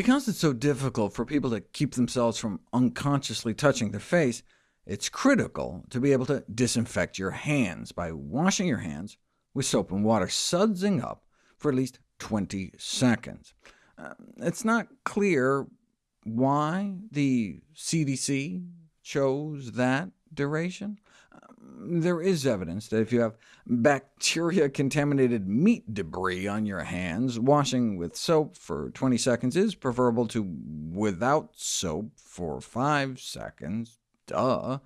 Because it's so difficult for people to keep themselves from unconsciously touching their face, it's critical to be able to disinfect your hands by washing your hands with soap and water, sudsing up for at least 20 seconds. Uh, it's not clear why the CDC chose that duration. Um, there is evidence that if you have bacteria-contaminated meat debris on your hands, washing with soap for 20 seconds is preferable to without soap for 5 seconds. Duh.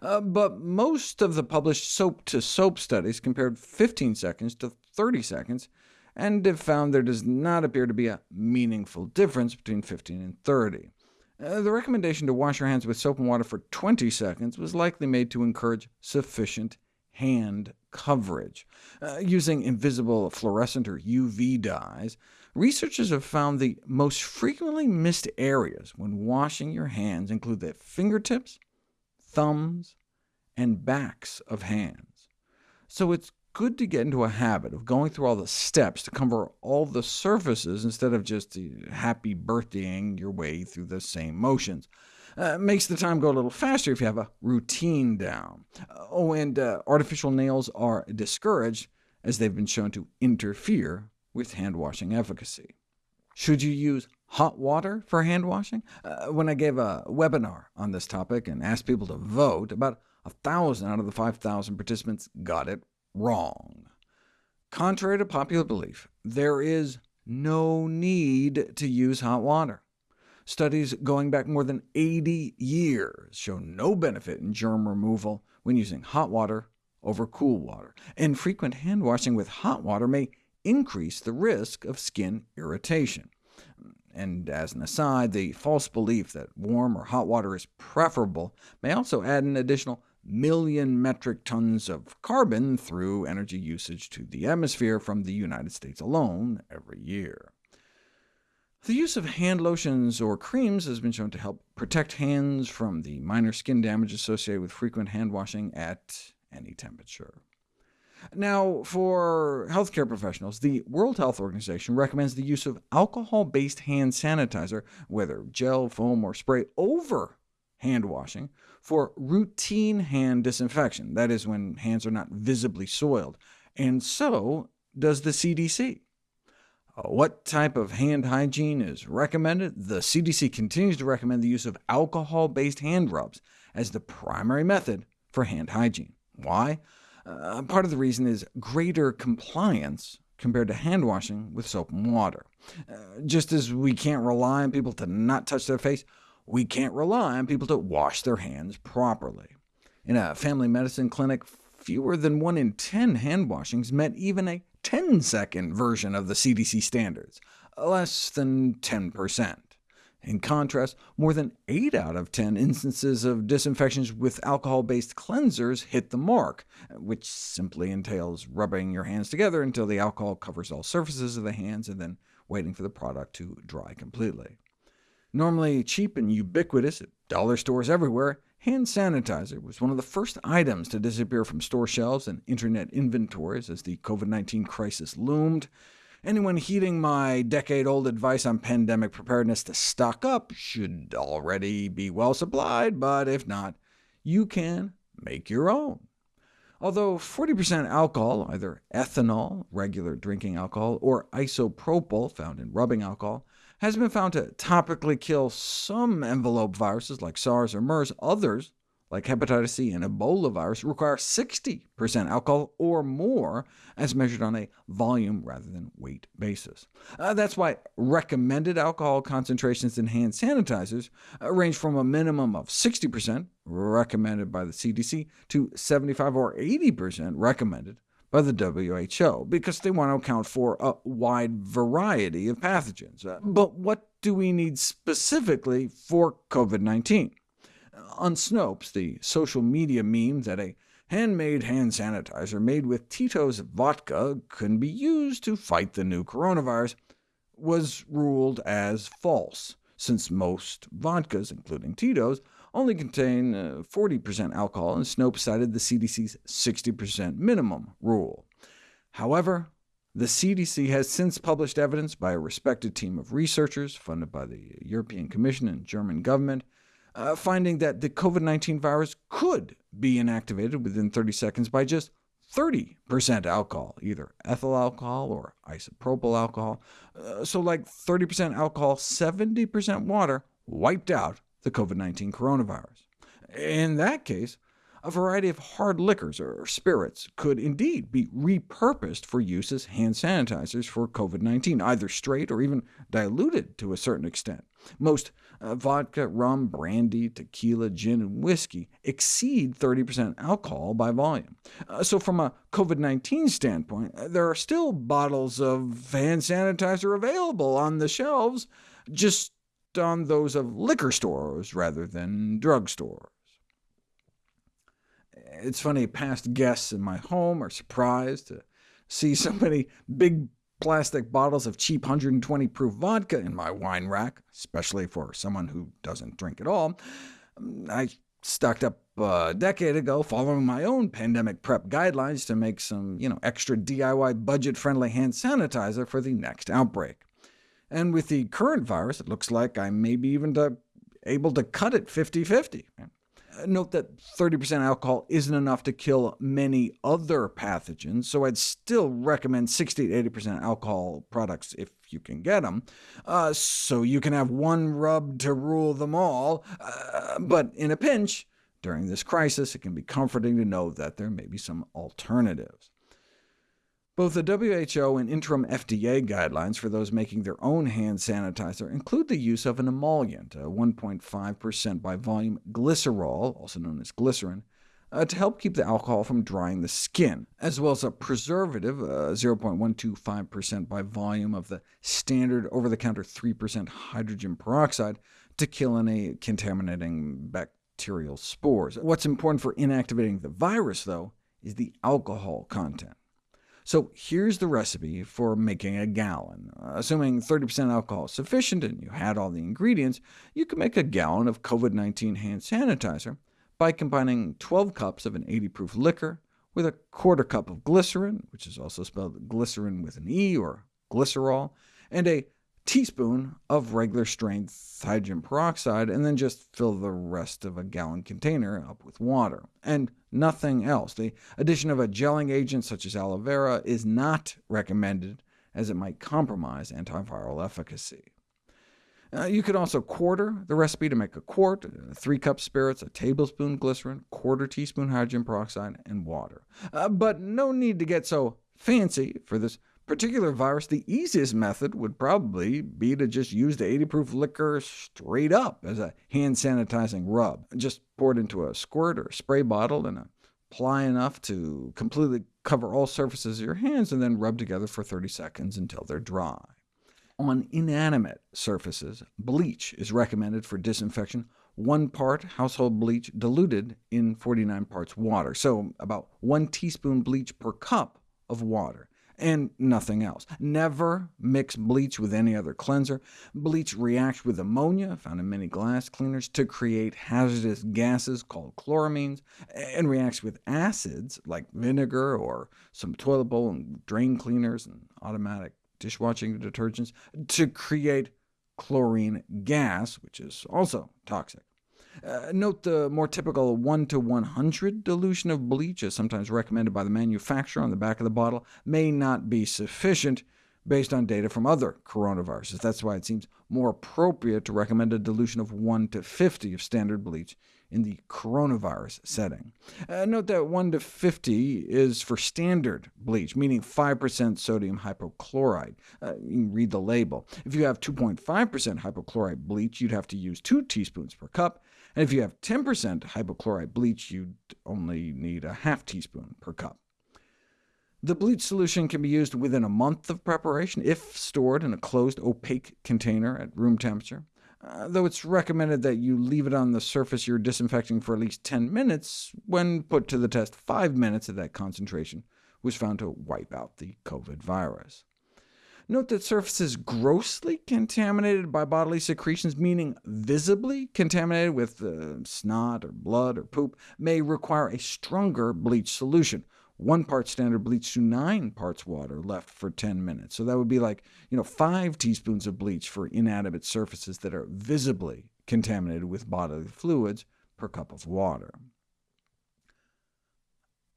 Uh, but most of the published soap-to-soap -soap studies compared 15 seconds to 30 seconds, and have found there does not appear to be a meaningful difference between 15 and 30. Uh, the recommendation to wash your hands with soap and water for 20 seconds was likely made to encourage sufficient hand coverage. Uh, using invisible fluorescent or UV dyes, researchers have found the most frequently missed areas when washing your hands include the fingertips, thumbs, and backs of hands. So it's good to get into a habit of going through all the steps to cover all the surfaces instead of just happy birthdaying your way through the same motions. Uh, makes the time go a little faster if you have a routine down. Uh, oh, and uh, artificial nails are discouraged, as they've been shown to interfere with hand-washing efficacy. Should you use hot water for hand washing? Uh, when I gave a webinar on this topic and asked people to vote, about 1,000 out of the 5,000 participants got it wrong. Contrary to popular belief, there is no need to use hot water. Studies going back more than 80 years show no benefit in germ removal when using hot water over cool water, and frequent hand washing with hot water may increase the risk of skin irritation. And as an aside, the false belief that warm or hot water is preferable may also add an additional million metric tons of carbon through energy usage to the atmosphere from the United States alone every year. The use of hand lotions or creams has been shown to help protect hands from the minor skin damage associated with frequent hand washing at any temperature. Now, for healthcare professionals, the World Health Organization recommends the use of alcohol-based hand sanitizer, whether gel, foam, or spray, over hand washing for routine hand disinfection, that is, when hands are not visibly soiled, and so does the CDC. Uh, what type of hand hygiene is recommended? The CDC continues to recommend the use of alcohol-based hand rubs as the primary method for hand hygiene. Why? Uh, part of the reason is greater compliance compared to hand washing with soap and water. Uh, just as we can't rely on people to not touch their face, we can't rely on people to wash their hands properly. In a family medicine clinic, fewer than 1 in 10 hand washings met even a 10-second version of the CDC standards, less than 10%. In contrast, more than 8 out of 10 instances of disinfections with alcohol-based cleansers hit the mark, which simply entails rubbing your hands together until the alcohol covers all surfaces of the hands, and then waiting for the product to dry completely. Normally cheap and ubiquitous at dollar stores everywhere, hand sanitizer was one of the first items to disappear from store shelves and internet inventories as the COVID-19 crisis loomed. Anyone heeding my decade-old advice on pandemic preparedness to stock up should already be well supplied, but if not, you can make your own. Although 40% alcohol, either ethanol, regular drinking alcohol, or isopropyl, found in rubbing alcohol, has been found to topically kill some envelope viruses like SARS or MERS. Others, like hepatitis C and Ebola virus, require 60% alcohol or more, as measured on a volume rather than weight basis. Uh, that's why recommended alcohol concentrations in hand sanitizers uh, range from a minimum of 60%, recommended by the CDC, to 75 or 80% recommended by the WHO, because they want to account for a wide variety of pathogens. Uh, but what do we need specifically for COVID-19? On Snopes, the social media meme that a handmade hand sanitizer made with Tito's vodka can be used to fight the new coronavirus was ruled as false, since most vodkas, including Tito's, only contain 40% uh, alcohol, and Snopes cited the CDC's 60% minimum rule. However, The CDC has since published evidence by a respected team of researchers funded by the European Commission and German government, uh, finding that the COVID-19 virus could be inactivated within 30 seconds by just 30% alcohol, either ethyl alcohol or isopropyl alcohol. Uh, so like 30% alcohol, 70% water, wiped out the COVID-19 coronavirus. In that case, a variety of hard liquors or spirits could indeed be repurposed for use as hand sanitizers for COVID-19, either straight or even diluted to a certain extent. Most uh, vodka, rum, brandy, tequila, gin, and whiskey exceed 30% alcohol by volume. Uh, so from a COVID-19 standpoint, uh, there are still bottles of hand sanitizer available on the shelves, just on those of liquor stores rather than drugstores. It's funny, past guests in my home are surprised to see so many big plastic bottles of cheap 120 proof vodka in my wine rack, especially for someone who doesn't drink at all. I stocked up a decade ago, following my own pandemic prep guidelines to make some you know, extra DIY budget-friendly hand sanitizer for the next outbreak. And with the current virus, it looks like I may be even to, able to cut it 50-50. Note that 30% alcohol isn't enough to kill many other pathogens, so I'd still recommend 60 to 80% alcohol products if you can get them, uh, so you can have one rub to rule them all. Uh, but in a pinch, during this crisis, it can be comforting to know that there may be some alternatives. Both the WHO and interim FDA guidelines for those making their own hand sanitizer include the use of an emollient, 1.5% by volume glycerol, also known as glycerin, uh, to help keep the alcohol from drying the skin, as well as a preservative, 0.125% uh, by volume of the standard over-the-counter 3% hydrogen peroxide, to kill any contaminating bacterial spores. What's important for inactivating the virus, though, is the alcohol content. So here's the recipe for making a gallon. Assuming 30% alcohol is sufficient and you had all the ingredients, you can make a gallon of COVID-19 hand sanitizer by combining 12 cups of an 80-proof liquor with a quarter cup of glycerin, which is also spelled glycerin with an E, or glycerol, and a teaspoon of regular strength hydrogen peroxide, and then just fill the rest of a gallon container up with water, and nothing else. The addition of a gelling agent such as aloe vera is not recommended, as it might compromise antiviral efficacy. Uh, you could also quarter the recipe to make a quart, uh, 3 cups spirits, a tablespoon glycerin, quarter teaspoon hydrogen peroxide, and water. Uh, but no need to get so fancy for this particular virus, the easiest method would probably be to just use the 80-proof liquor straight up as a hand sanitizing rub. Just pour it into a squirt or a spray bottle and apply enough to completely cover all surfaces of your hands, and then rub together for 30 seconds until they're dry. On inanimate surfaces, bleach is recommended for disinfection, one part household bleach diluted in 49 parts water, so about one teaspoon bleach per cup of water and nothing else. Never mix bleach with any other cleanser. Bleach reacts with ammonia, found in many glass cleaners, to create hazardous gases called chloramines, and reacts with acids like vinegar or some toilet bowl and drain cleaners and automatic dishwashing detergents to create chlorine gas, which is also toxic. Uh, note the more typical 1 to 100 dilution of bleach, as sometimes recommended by the manufacturer on the back of the bottle, may not be sufficient based on data from other coronaviruses. That's why it seems more appropriate to recommend a dilution of 1 to 50 of standard bleach in the coronavirus setting. Uh, note that 1 to 50 is for standard bleach, meaning 5% sodium hypochlorite. Uh, you can read the label. If you have 2.5% hypochlorite bleach, you'd have to use 2 teaspoons per cup, and if you have 10% hypochlorite bleach, you'd only need a half teaspoon per cup. The bleach solution can be used within a month of preparation if stored in a closed, opaque container at room temperature, uh, though it's recommended that you leave it on the surface you're disinfecting for at least 10 minutes. When put to the test, 5 minutes of that concentration was found to wipe out the COVID virus. Note that surfaces grossly contaminated by bodily secretions, meaning visibly contaminated with uh, snot or blood or poop, may require a stronger bleach solution, one part standard bleach to 9 parts water left for 10 minutes. So that would be like you know, 5 teaspoons of bleach for inanimate surfaces that are visibly contaminated with bodily fluids per cup of water.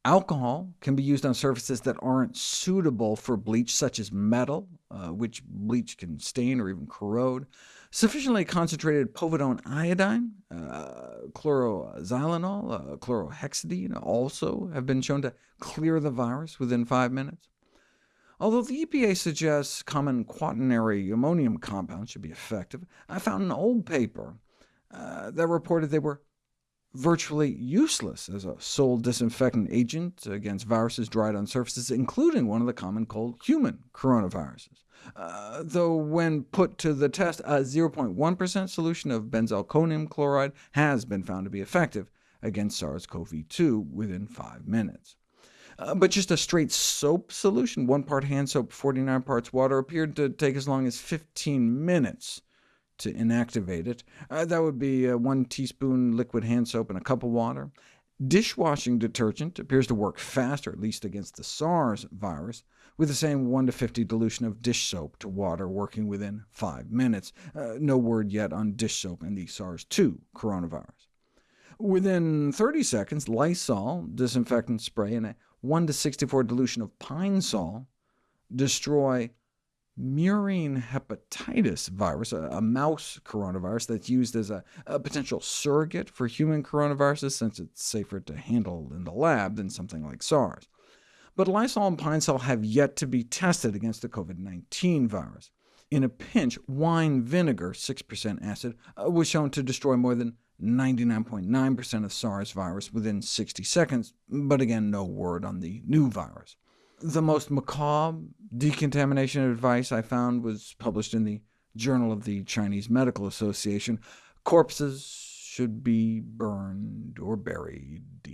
Alcohol can be used on surfaces that aren't suitable for bleach, such as metal, uh, which bleach can stain or even corrode. Sufficiently concentrated povidone iodine, uh, chloroxylenol, uh, chlorhexidine also have been shown to clear the virus within five minutes. Although the EPA suggests common quaternary ammonium compounds should be effective, I found an old paper uh, that reported they were virtually useless as a sole disinfectant agent against viruses dried on surfaces, including one of the common cold human coronaviruses. Uh, though when put to the test, a 0.1% solution of benzalkonium chloride has been found to be effective against SARS-CoV-2 within 5 minutes. Uh, but just a straight soap solution, one part hand soap, 49 parts water, appeared to take as long as 15 minutes to inactivate it. Uh, that would be uh, one teaspoon liquid hand soap and a cup of water. Dishwashing detergent appears to work faster, at least against the SARS virus, with the same 1 to 50 dilution of dish soap to water working within 5 minutes. Uh, no word yet on dish soap and the SARS-2 coronavirus. Within 30 seconds, Lysol disinfectant spray and a 1 to 64 dilution of Pine Sol destroy murine hepatitis virus, a, a, mouse coronavirus that's used as a, a, potential surrogate for human coronaviruses, since it's safer to handle in the lab than something like SARS. But Lysol and Pine Sol have yet to be tested against the COVID-19 virus. In a pinch, wine vinegar, 6% acid, uh, was shown to destroy more than 99.9% of SARS virus within 60 seconds, but again, no word on the new virus. The most macabre decontamination advice I found was published in the Journal of the Chinese Medical Association. Corpses should be burned or buried.